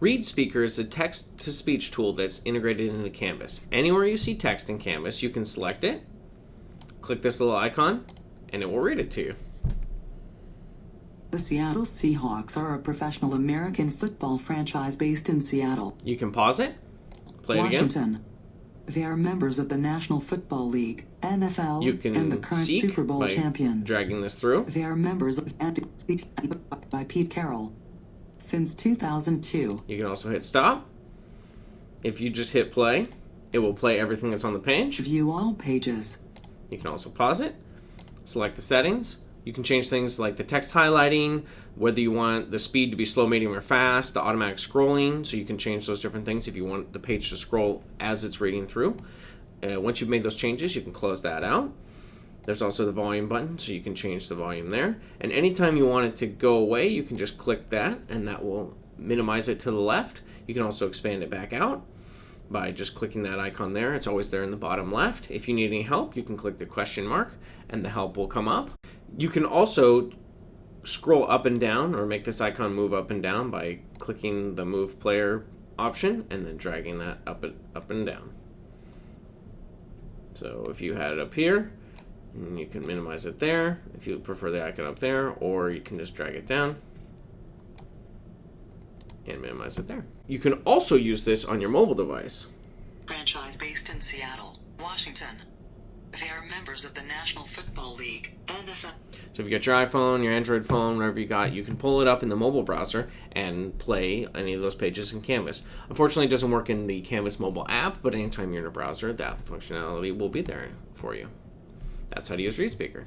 ReadSpeaker is a text-to-speech tool that's integrated into Canvas. Anywhere you see text in Canvas, you can select it, click this little icon, and it will read it to you. The Seattle Seahawks are a professional American football franchise based in Seattle, You can pause it, play it again. Washington. They are members of the National Football League, NFL, You can and the current Super Bowl champions. dragging this through. They are members of by Pete Carroll. Since 2002, You can also hit stop. If you just hit play, it will play everything that's on the page. view all pages. You can also pause it, select the settings. You can change things like the text highlighting, whether you want the speed to be slow, medium, or fast, the automatic scrolling, so you can change those different things if you want the page to scroll as it's reading through. Uh, once you've made those changes, you can close that out. There's also the volume button, so you can change the volume there. And anytime you want it to go away, you can just click that, and that will minimize it to the left. You can also expand it back out by just clicking that icon there. It's always there in the bottom left. If you need any help, you can click the question mark, and the help will come up. You can also scroll up and down or make this icon move up and down by clicking the move player option and then dragging that up and up and down. So if you had it up here, you can minimize it there if you prefer the icon up there, or you can just drag it down and minimize it there. You can also use this on your mobile device. Franchise based in Seattle, Washington. They are members of the National Football League, NFL. So if you got your iPhone, your Android phone, whatever you got, you can pull it up in the mobile browser and play any of those pages in Canvas. Unfortunately, it doesn't work in the Canvas mobile app, but anytime you're in a browser, that functionality will be there for you. That's how to use ReadSpeaker.